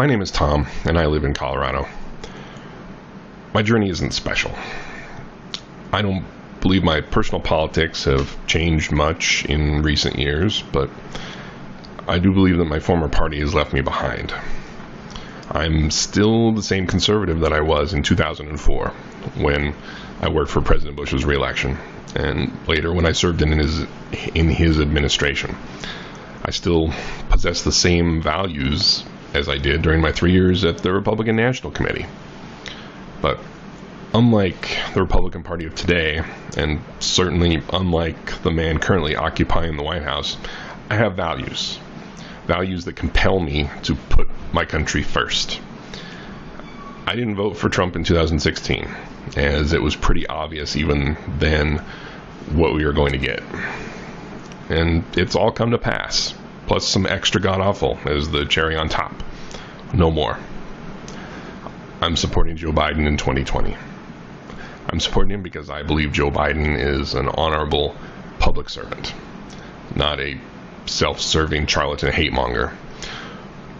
My name is Tom, and I live in Colorado. My journey isn't special. I don't believe my personal politics have changed much in recent years, but I do believe that my former party has left me behind. I'm still the same conservative that I was in 2004 when I worked for President Bush's reelection, and later when I served in his in his administration. I still possess the same values as I did during my three years at the Republican National Committee. But unlike the Republican Party of today, and certainly unlike the man currently occupying the White House, I have values. Values that compel me to put my country first. I didn't vote for Trump in 2016, as it was pretty obvious even then what we were going to get. And it's all come to pass, plus some extra god awful as the cherry on top. No more. I'm supporting Joe Biden in 2020. I'm supporting him because I believe Joe Biden is an honorable public servant, not a self serving charlatan hate monger.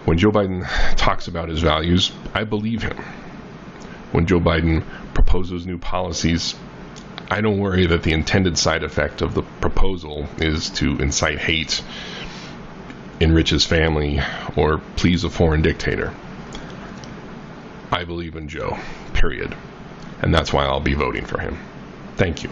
When Joe Biden talks about his values, I believe him. When Joe Biden proposes new policies, I don't worry that the intended side effect of the proposal is to incite hate, enrich his family, or please a foreign dictator. I believe in Joe, period. And that's why I'll be voting for him. Thank you.